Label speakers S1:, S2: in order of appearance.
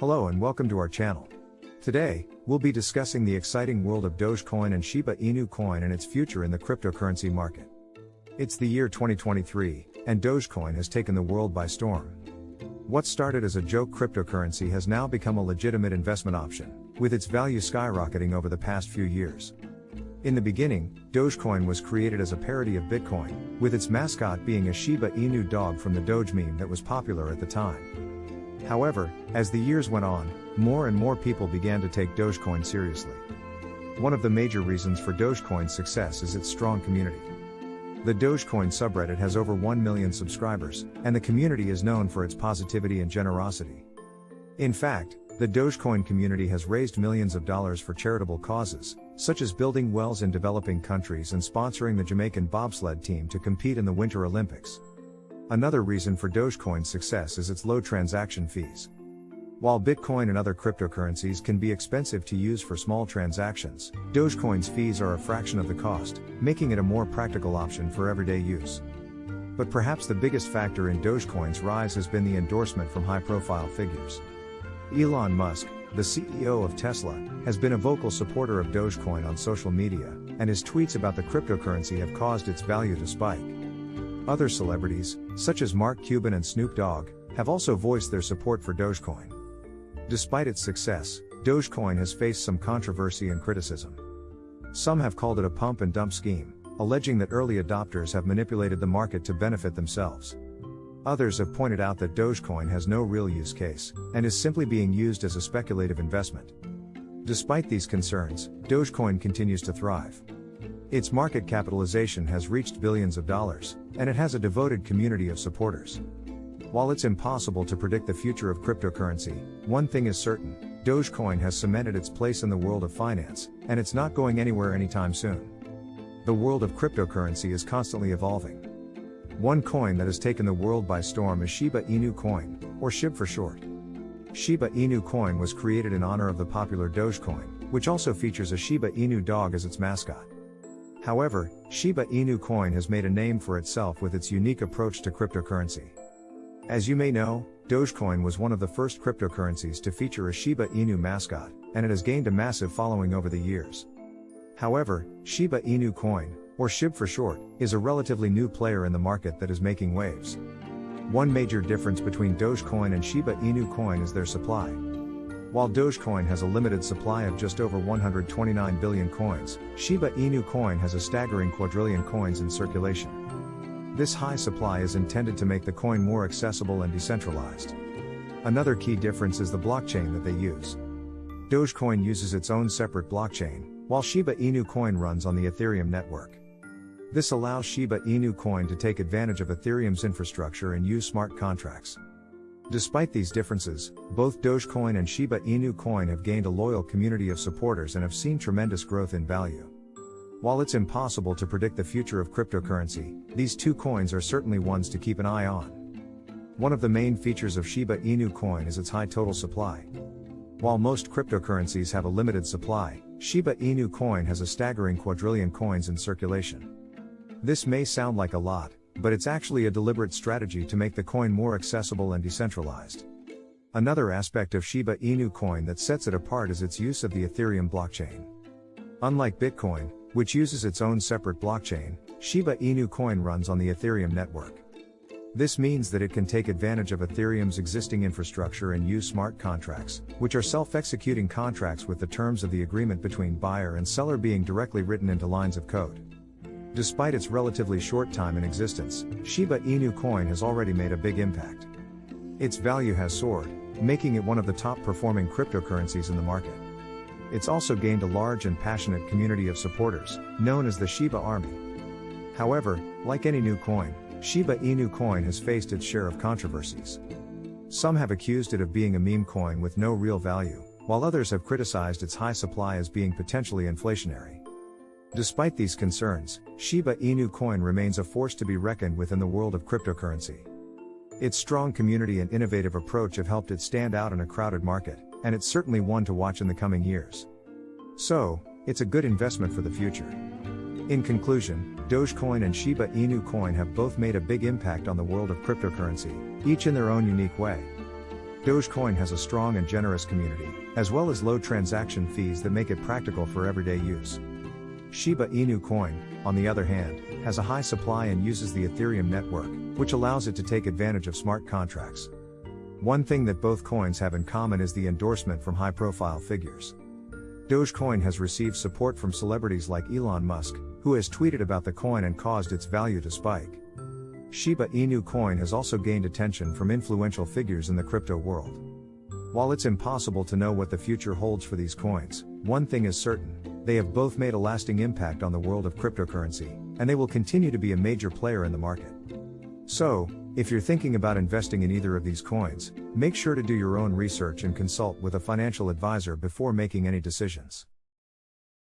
S1: Hello and welcome to our channel. Today, we'll be discussing the exciting world of Dogecoin and Shiba Inu coin and its future in the cryptocurrency market. It's the year 2023, and Dogecoin has taken the world by storm. What started as a joke cryptocurrency has now become a legitimate investment option, with its value skyrocketing over the past few years. In the beginning, Dogecoin was created as a parody of Bitcoin, with its mascot being a Shiba Inu dog from the Doge meme that was popular at the time. However, as the years went on, more and more people began to take Dogecoin seriously. One of the major reasons for Dogecoin's success is its strong community. The Dogecoin subreddit has over 1 million subscribers, and the community is known for its positivity and generosity. In fact, the Dogecoin community has raised millions of dollars for charitable causes, such as building wells in developing countries and sponsoring the Jamaican bobsled team to compete in the Winter Olympics. Another reason for Dogecoin's success is its low transaction fees. While Bitcoin and other cryptocurrencies can be expensive to use for small transactions, Dogecoin's fees are a fraction of the cost, making it a more practical option for everyday use. But perhaps the biggest factor in Dogecoin's rise has been the endorsement from high profile figures. Elon Musk, the CEO of Tesla, has been a vocal supporter of Dogecoin on social media, and his tweets about the cryptocurrency have caused its value to spike. Other celebrities, such as Mark Cuban and Snoop Dogg, have also voiced their support for Dogecoin. Despite its success, Dogecoin has faced some controversy and criticism. Some have called it a pump and dump scheme, alleging that early adopters have manipulated the market to benefit themselves. Others have pointed out that Dogecoin has no real use case, and is simply being used as a speculative investment. Despite these concerns, Dogecoin continues to thrive. Its market capitalization has reached billions of dollars, and it has a devoted community of supporters. While it's impossible to predict the future of cryptocurrency, one thing is certain Dogecoin has cemented its place in the world of finance, and it's not going anywhere anytime soon. The world of cryptocurrency is constantly evolving. One coin that has taken the world by storm is Shiba Inu coin, or SHIB for short. Shiba Inu coin was created in honor of the popular Dogecoin, which also features a Shiba Inu dog as its mascot. However, Shiba Inu coin has made a name for itself with its unique approach to cryptocurrency. As you may know, Dogecoin was one of the first cryptocurrencies to feature a Shiba Inu mascot, and it has gained a massive following over the years. However, Shiba Inu coin, or SHIB for short, is a relatively new player in the market that is making waves. One major difference between Dogecoin and Shiba Inu coin is their supply. While Dogecoin has a limited supply of just over 129 billion coins, Shiba Inu coin has a staggering quadrillion coins in circulation. This high supply is intended to make the coin more accessible and decentralized. Another key difference is the blockchain that they use. Dogecoin uses its own separate blockchain, while Shiba Inu coin runs on the Ethereum network. This allows Shiba Inu coin to take advantage of Ethereum's infrastructure and use smart contracts. Despite these differences, both Dogecoin and Shiba Inu coin have gained a loyal community of supporters and have seen tremendous growth in value. While it's impossible to predict the future of cryptocurrency, these two coins are certainly ones to keep an eye on. One of the main features of Shiba Inu coin is its high total supply. While most cryptocurrencies have a limited supply, Shiba Inu coin has a staggering quadrillion coins in circulation. This may sound like a lot, but it's actually a deliberate strategy to make the coin more accessible and decentralized. Another aspect of Shiba Inu coin that sets it apart is its use of the Ethereum blockchain. Unlike Bitcoin, which uses its own separate blockchain, Shiba Inu coin runs on the Ethereum network. This means that it can take advantage of Ethereum's existing infrastructure and use smart contracts, which are self-executing contracts with the terms of the agreement between buyer and seller being directly written into lines of code. Despite its relatively short time in existence, Shiba Inu coin has already made a big impact. Its value has soared, making it one of the top performing cryptocurrencies in the market. It's also gained a large and passionate community of supporters, known as the Shiba Army. However, like any new coin, Shiba Inu coin has faced its share of controversies. Some have accused it of being a meme coin with no real value, while others have criticized its high supply as being potentially inflationary. Despite these concerns, Shiba Inu coin remains a force to be reckoned with in the world of cryptocurrency. Its strong community and innovative approach have helped it stand out in a crowded market, and it's certainly one to watch in the coming years. So, it's a good investment for the future. In conclusion, Dogecoin and Shiba Inu coin have both made a big impact on the world of cryptocurrency, each in their own unique way. Dogecoin has a strong and generous community, as well as low transaction fees that make it practical for everyday use. Shiba Inu coin, on the other hand, has a high supply and uses the Ethereum network, which allows it to take advantage of smart contracts. One thing that both coins have in common is the endorsement from high profile figures. Dogecoin has received support from celebrities like Elon Musk, who has tweeted about the coin and caused its value to spike. Shiba Inu coin has also gained attention from influential figures in the crypto world. While it's impossible to know what the future holds for these coins, one thing is certain they have both made a lasting impact on the world of cryptocurrency, and they will continue to be a major player in the market. So, if you're thinking about investing in either of these coins, make sure to do your own research and consult with a financial advisor before making any decisions.